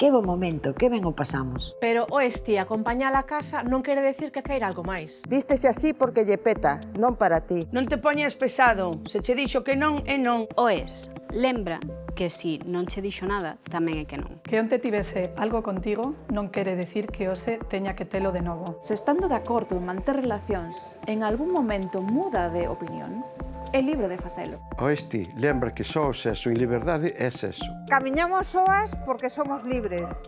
Que bo momento, que ben o pasamos. Pero, oeste, acompañar a casa non quere decir que queira algo máis. Vístese así porque lle peta, non para ti. Non te poñes pesado, se che dixo que non, é non. Oes, lembra que si non che dixo nada, tamén é que non. Que onte tivese algo contigo non quere decir que ose teña que telo de novo. Se estando de acordo en manter relacións, en algún momento muda de opinión, é libre de facelo. Oh, Oeste, lembra que só o sexo en liberdade é sexo. Camiñamos soas porque somos libres.